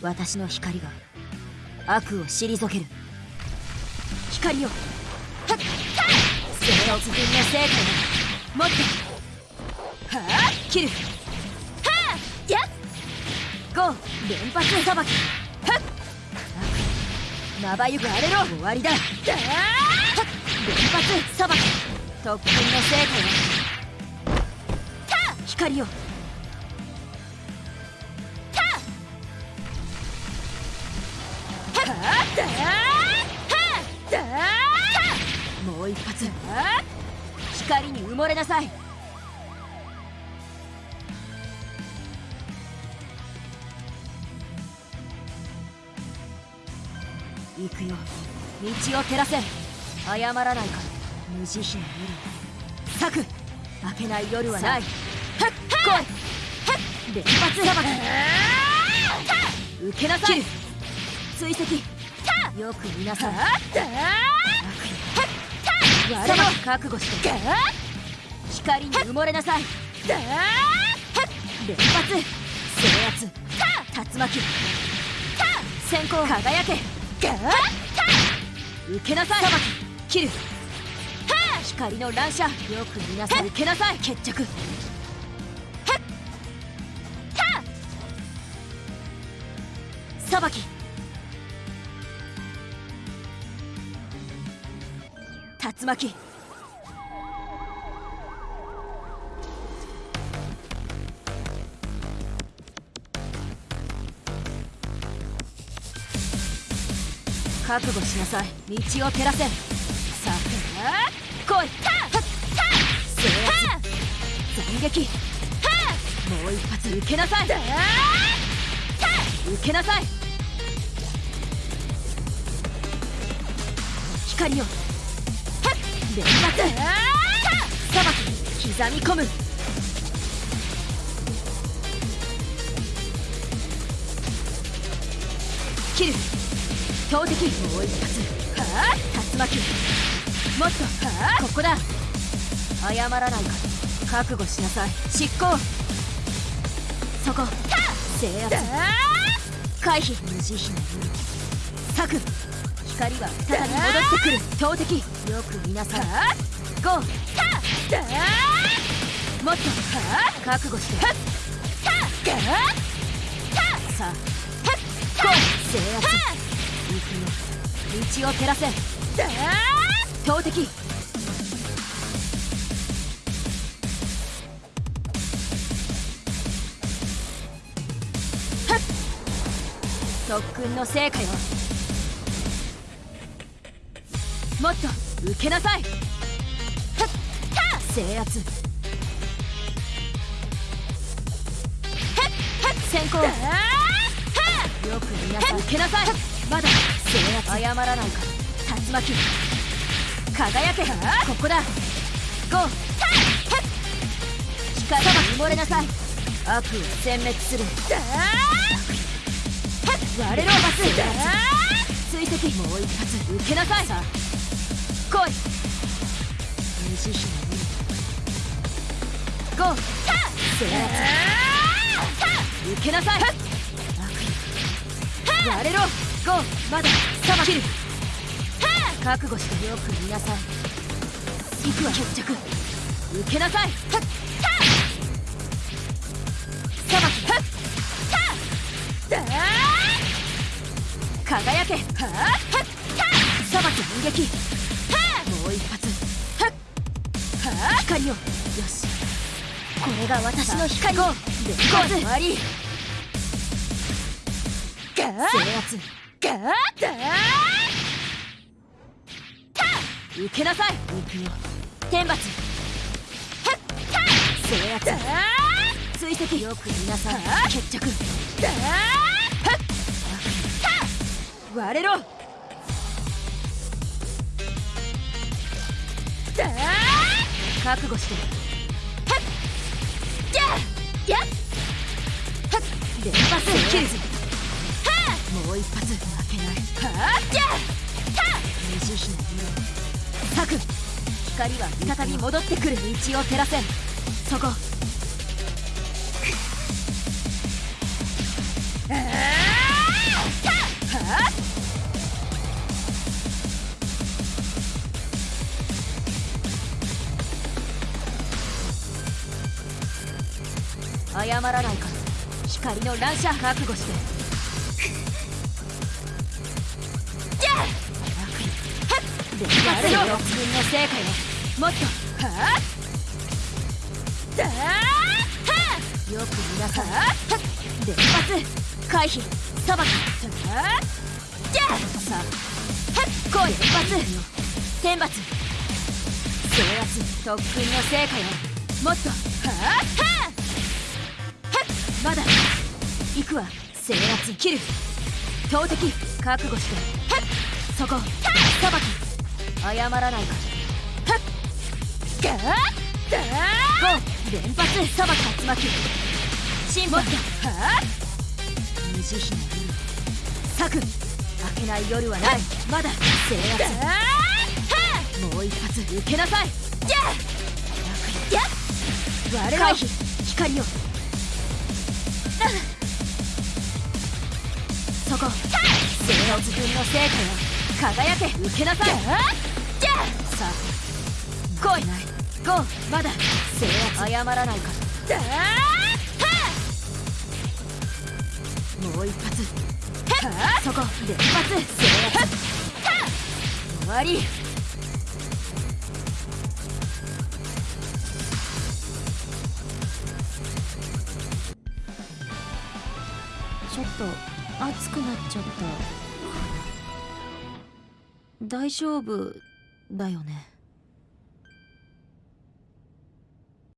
私の光が悪を退ける。光よはっ！はっ！生活分の成果を持ってはあ切る。はあやっ！ゴー連発さばき。はっ！まばゆく荒れろ。終わりだ。はっ！連発さばき。特訓の成果よ。光よ一発。光に埋もれなさい。行くよ。道を照らせ。謝らないから。無慈悲な夜咲く明けない夜はない。はっはっ連発さばき受けなさい。追跡。よく見なさい我は覚悟して。光に埋もれなさい。連発。制圧。竜巻。先行輝け。受けなさい。切る。光の乱射。よく見なさい。受けなさい。決着。さばき。竜巻。覚悟しなさい。道を照らせ。さあ来い。制圧斬撃。もう一発受けなさい。受けなさい。光よ連発さばき刻み込む。切る。投擲。もう一発。はあ竜巻。もっと。はあここだ。謝らないから覚悟しなさい。執行。そこ。制圧回避。無慈悲な夜咲く光は再び戻ってくる投擲よく見なさいゴーもっと覚悟してはさあゴー制圧行くよ道を照らせ投擲特訓の成果よ。もっと受けなさい。制圧。先行。よく見なさい受けなさい。まだ制圧。謝らないか。ら竜巻。輝け。ここだ。ゴー。光さば埋もれなさい。悪を殲滅する。割れろバス追跡。もう一発。受けなさい。さあ来い。ゴー制圧受けなさい。割れろ。ゴーまださばきる。覚悟してよく見なさい。行くわ。決着。受けなさい。さばき輝け。さばき反撃もう一発光を。よし。これが私の光。ゴー連発終わり。制圧。受けなさい。行くよ。天罰。制圧。追跡。よく見なさい。決着。割れろ覚悟して。やっ。連発キルズもう一発負けない。無慈悲な色咲く光は再び戻ってくる。道を照らせそこ。謝らないから。光の乱射覚悟して。じゃあ連発の自分の成果よもっと。はあだーはあよく皆さんはっ連発回避さばきはあじゃあさあはっこう連発天罰制圧特訓の成果よもっとはあはあまだ。行くわ制圧切る。投擲覚悟して。そこ。さばき謝らないか。はっガーッダーゴー連発さばき竜巻シンボルはあ無慈悲な夜策開けない夜はない。まだ制圧。もう一発受けなさい。じゃあ。やっ我回避光をそこ。制圧軍の成果よ輝け。受けなさい。じゃあ。さあ。来い。ない。ゴーまだ。制圧謝らないから。だーもう一発。そこ。連発。制圧終わり。ちょっと熱くなっちゃった。大丈夫だよね。